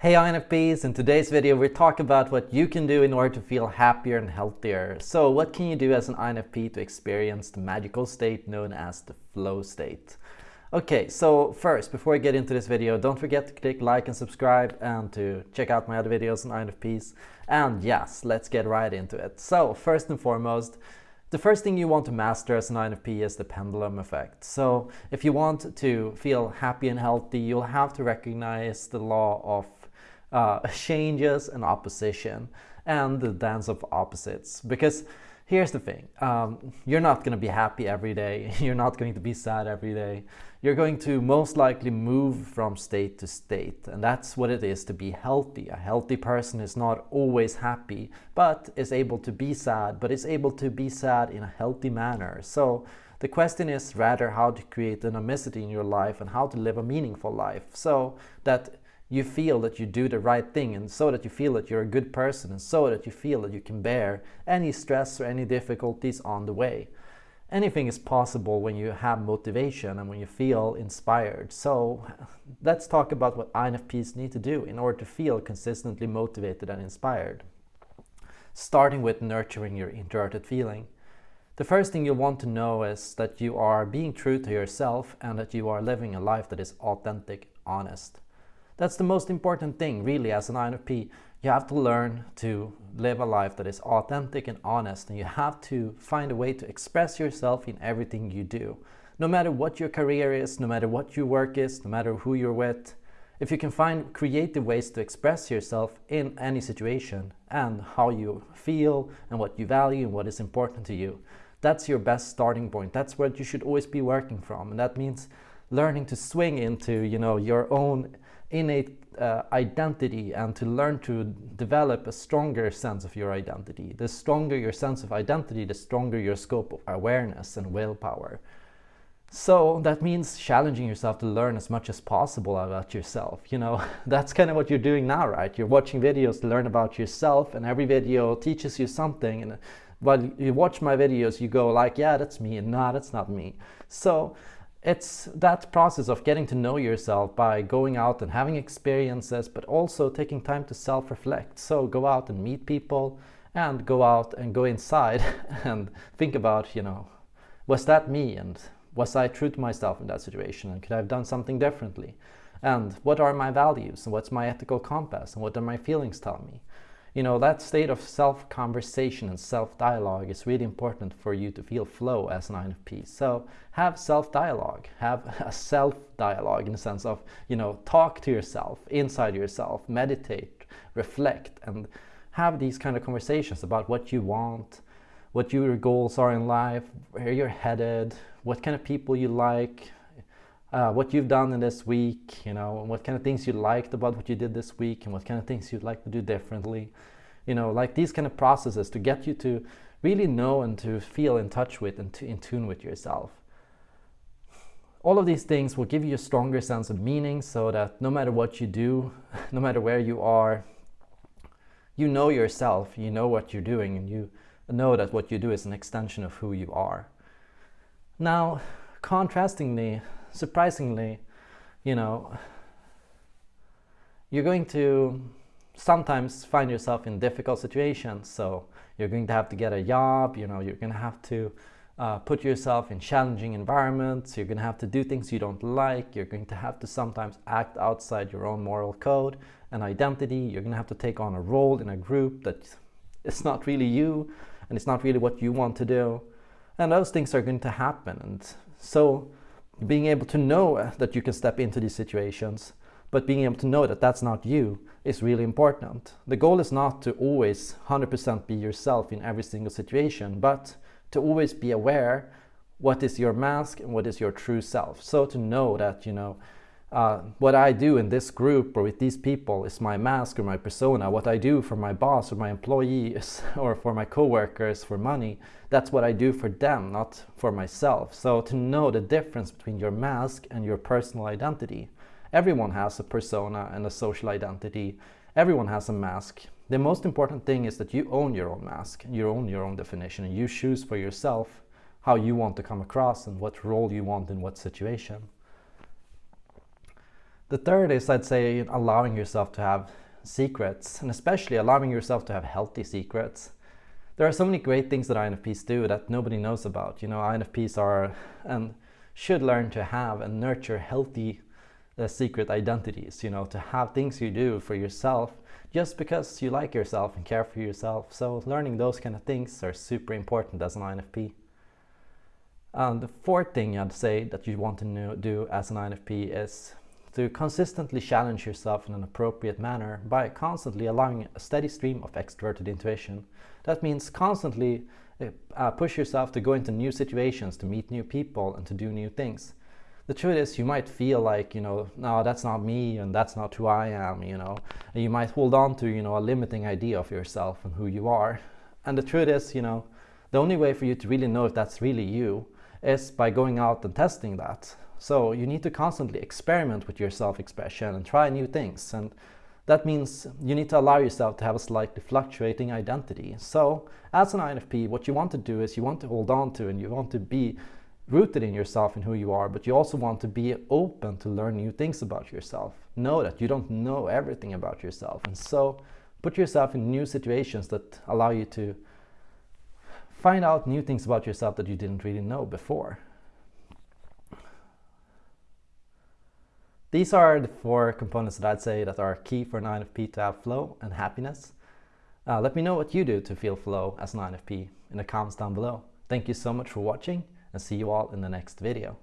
Hey INFPs, in today's video we talk about what you can do in order to feel happier and healthier. So what can you do as an INFP to experience the magical state known as the flow state? Okay, so first, before I get into this video, don't forget to click like and subscribe and to check out my other videos on INFPs. And yes, let's get right into it. So first and foremost, the first thing you want to master as an INFP is the pendulum effect. So if you want to feel happy and healthy, you'll have to recognize the law of uh, changes and opposition and the dance of opposites. Because here's the thing, um, you're not going to be happy every day. You're not going to be sad every day you're going to most likely move from state to state. And that's what it is to be healthy. A healthy person is not always happy, but is able to be sad, but is able to be sad in a healthy manner. So the question is rather how to create dynamicity in your life and how to live a meaningful life so that you feel that you do the right thing and so that you feel that you're a good person and so that you feel that you can bear any stress or any difficulties on the way anything is possible when you have motivation and when you feel inspired. So let's talk about what INFPs need to do in order to feel consistently motivated and inspired. Starting with nurturing your introverted feeling. The first thing you'll want to know is that you are being true to yourself and that you are living a life that is authentic, honest. That's the most important thing really as an INFP you have to learn to live a life that is authentic and honest and you have to find a way to express yourself in everything you do. No matter what your career is, no matter what your work is, no matter who you're with, if you can find creative ways to express yourself in any situation and how you feel and what you value and what is important to you, that's your best starting point. That's what you should always be working from. And that means learning to swing into, you know, your own innate uh, identity and to learn to develop a stronger sense of your identity. The stronger your sense of identity, the stronger your scope of awareness and willpower. So that means challenging yourself to learn as much as possible about yourself. You know, that's kind of what you're doing now, right? You're watching videos to learn about yourself and every video teaches you something. And while you watch my videos, you go like, yeah, that's me and nah, that's not me. So it's that process of getting to know yourself by going out and having experiences, but also taking time to self-reflect. So go out and meet people and go out and go inside and think about, you know, was that me and was I true to myself in that situation and could I have done something differently? And what are my values and what's my ethical compass and what do my feelings tell me? You know, that state of self-conversation and self-dialogue is really important for you to feel flow as an INFP. So have self-dialogue, have a self-dialogue in the sense of, you know, talk to yourself, inside yourself, meditate, reflect, and have these kind of conversations about what you want, what your goals are in life, where you're headed, what kind of people you like, uh, what you've done in this week, you know, what kind of things you liked about what you did this week and what kind of things you'd like to do differently. You know, like these kind of processes to get you to really know and to feel in touch with and to in tune with yourself. All of these things will give you a stronger sense of meaning so that no matter what you do, no matter where you are, you know yourself, you know what you're doing and you know that what you do is an extension of who you are. Now, contrastingly, surprisingly, you know, you're going to sometimes find yourself in difficult situations. So you're going to have to get a job, you know, you're going to have to uh, put yourself in challenging environments. You're going to have to do things you don't like. You're going to have to sometimes act outside your own moral code and identity. You're going to have to take on a role in a group that it's not really you and it's not really what you want to do. And those things are going to happen. And so being able to know that you can step into these situations, but being able to know that that's not you is really important. The goal is not to always 100% be yourself in every single situation, but to always be aware what is your mask and what is your true self. So to know that, you know, uh, what I do in this group or with these people is my mask or my persona. What I do for my boss or my employees or for my coworkers for money, that's what I do for them, not for myself. So to know the difference between your mask and your personal identity. Everyone has a persona and a social identity. Everyone has a mask. The most important thing is that you own your own mask, you own your own definition, and you choose for yourself how you want to come across and what role you want in what situation. The third is, I'd say, allowing yourself to have secrets, and especially allowing yourself to have healthy secrets. There are so many great things that INFPs do that nobody knows about. You know, INFPs are and should learn to have and nurture healthy uh, secret identities, you know, to have things you do for yourself just because you like yourself and care for yourself. So learning those kind of things are super important as an INFP. And the fourth thing I'd say that you want to do as an INFP is to consistently challenge yourself in an appropriate manner by constantly allowing a steady stream of extroverted intuition. That means constantly uh, push yourself to go into new situations, to meet new people and to do new things. The truth is you might feel like, you know, no, that's not me and that's not who I am, you know. And you might hold on to, you know, a limiting idea of yourself and who you are. And the truth is, you know, the only way for you to really know if that's really you is by going out and testing that. So you need to constantly experiment with your self-expression and try new things. And that means you need to allow yourself to have a slightly fluctuating identity. So as an INFP, what you want to do is you want to hold on to and you want to be rooted in yourself and who you are, but you also want to be open to learn new things about yourself. Know that you don't know everything about yourself. And so put yourself in new situations that allow you to find out new things about yourself that you didn't really know before. These are the four components that I'd say that are key for an INFP to have flow and happiness. Uh, let me know what you do to feel flow as an INFP in the comments down below. Thank you so much for watching and see you all in the next video.